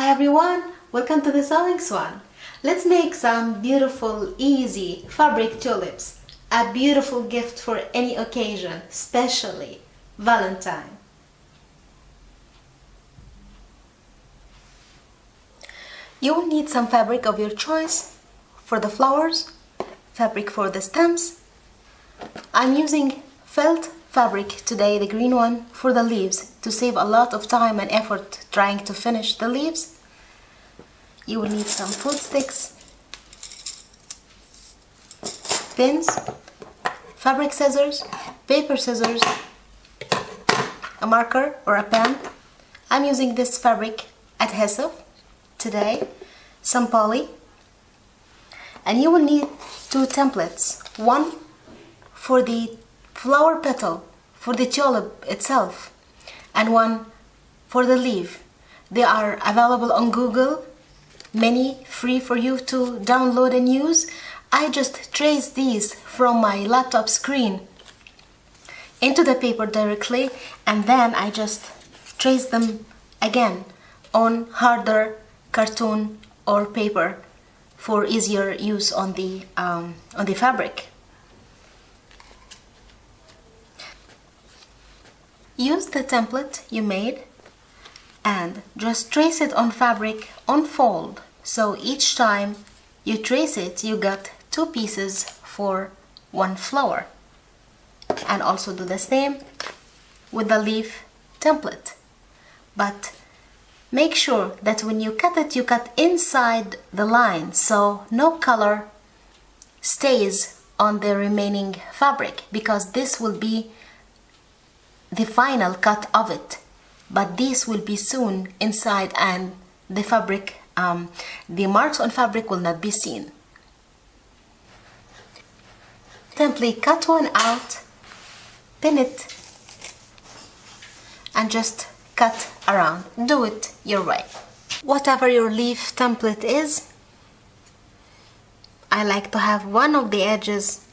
Hi everyone, welcome to the Sewing Swan. Let's make some beautiful, easy fabric tulips. A beautiful gift for any occasion, especially Valentine. You will need some fabric of your choice for the flowers, fabric for the stems. I'm using felt fabric today, the green one, for the leaves to save a lot of time and effort trying to finish the leaves. You will need some food sticks, pins, fabric scissors, paper scissors, a marker or a pen. I'm using this fabric adhesive today, some poly, and you will need two templates. One for the flower petal, for the tulip itself, and one for the leaf. They are available on Google, many free for you to download and use. I just trace these from my laptop screen into the paper directly and then I just trace them again on harder cartoon or paper for easier use on the um, on the fabric. Use the template you made and just trace it on fabric on fold. So each time you trace it you got two pieces for one flower. And also do the same with the leaf template. But make sure that when you cut it you cut inside the line. So no color stays on the remaining fabric because this will be the final cut of it. But this will be soon inside and the fabric um, the marks on fabric will not be seen. Simply cut one out pin it and just cut around. Do it your way. Whatever your leaf template is I like to have one of the edges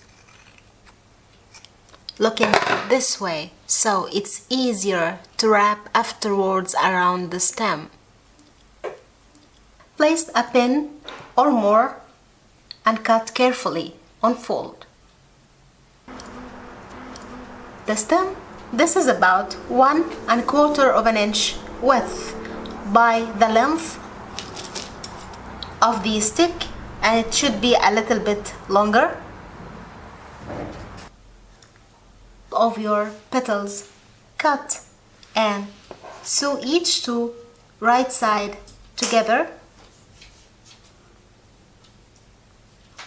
looking this way so it's easier to wrap afterwards around the stem. Place a pin or more and cut carefully on fold. The stem, this is about one and quarter of an inch width by the length of the stick and it should be a little bit longer of your petals. Cut. And sew each two right side together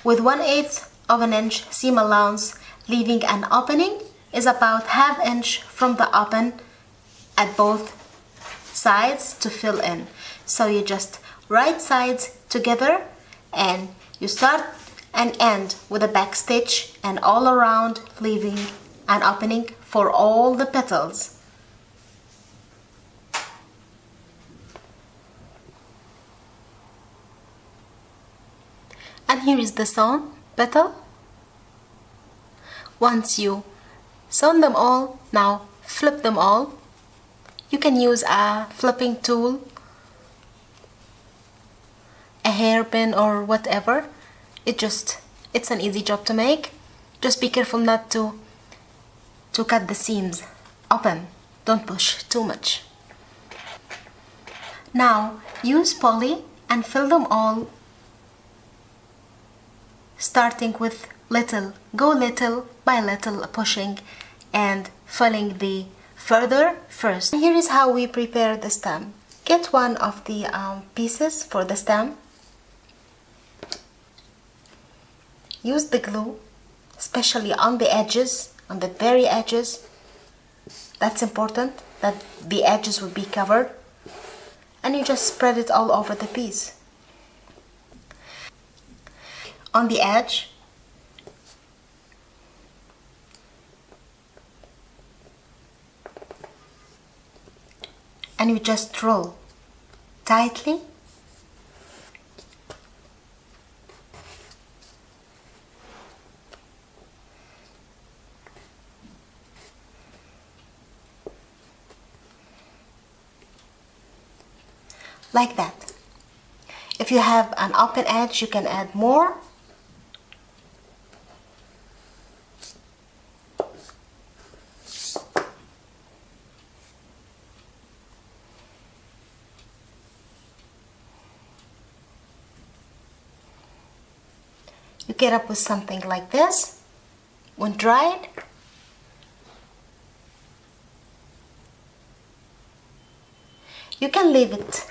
with 1 8 of an inch seam allowance leaving an opening is about half inch from the open at both sides to fill in. So you just right sides together and you start and end with a back stitch and all around leaving an opening for all the petals. And here is the sewn petal. Once you sewn them all, now flip them all. You can use a flipping tool, a hairpin or whatever. It just, it's an easy job to make. Just be careful not to to cut the seams. Open. Don't push. Too much. Now use poly and fill them all starting with little go little by little pushing and filling the further first. Here is how we prepare the stem. Get one of the um, pieces for the stem. Use the glue especially on the edges on the very edges. That's important that the edges will be covered. And you just spread it all over the piece. On the edge and you just roll tightly like that. If you have an open edge, you can add more. You get up with something like this when dried. You can leave it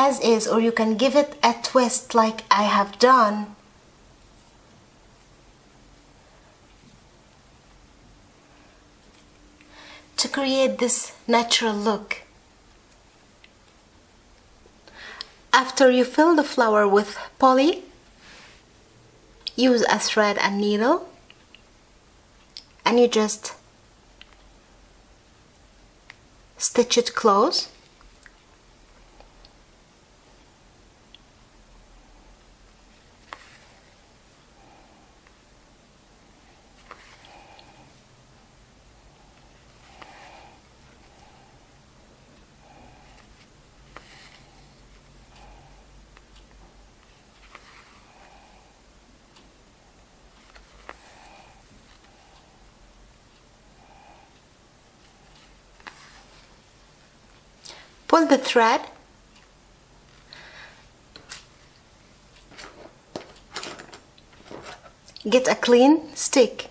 as is or you can give it a twist like I have done to create this natural look. After you fill the flower with poly, use a thread and needle and you just stitch it close pull the thread. Get a clean stick.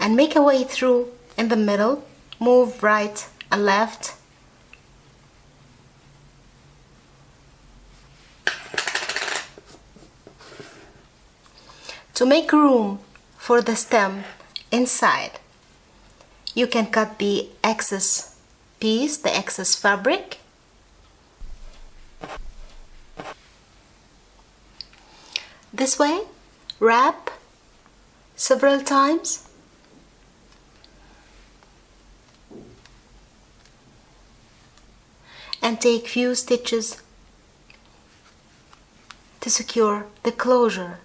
And make a way through in the middle. Move right and left. To make room for the stem inside you can cut the excess piece the excess fabric. This way wrap several times. And take few stitches to secure the closure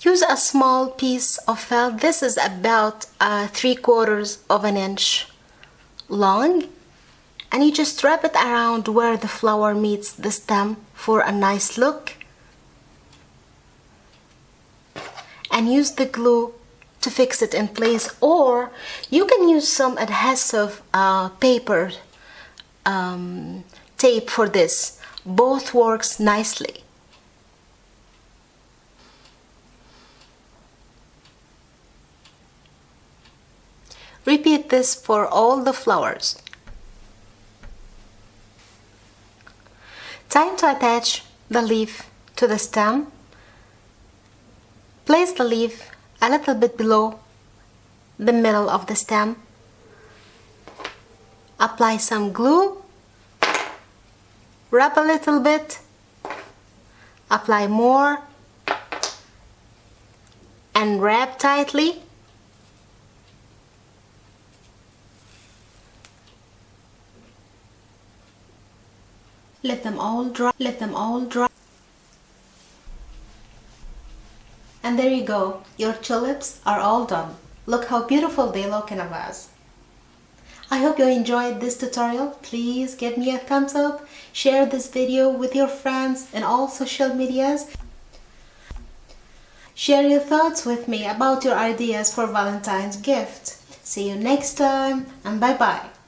use a small piece of felt. This is about uh, three quarters of an inch long. And you just wrap it around where the flower meets the stem for a nice look. And use the glue to fix it in place. Or you can use some adhesive uh, paper um, tape for this. Both works nicely Repeat this for all the flowers. Time to attach the leaf to the stem. Place the leaf a little bit below the middle of the stem. Apply some glue. Wrap a little bit. Apply more. And wrap tightly. Let them all dry let them all dry. And there you go. Your tulips are all done. Look how beautiful they look in a vase. I hope you enjoyed this tutorial. Please give me a thumbs up share this video with your friends and all social medias. Share your thoughts with me about your ideas for Valentine's gift. See you next time and bye bye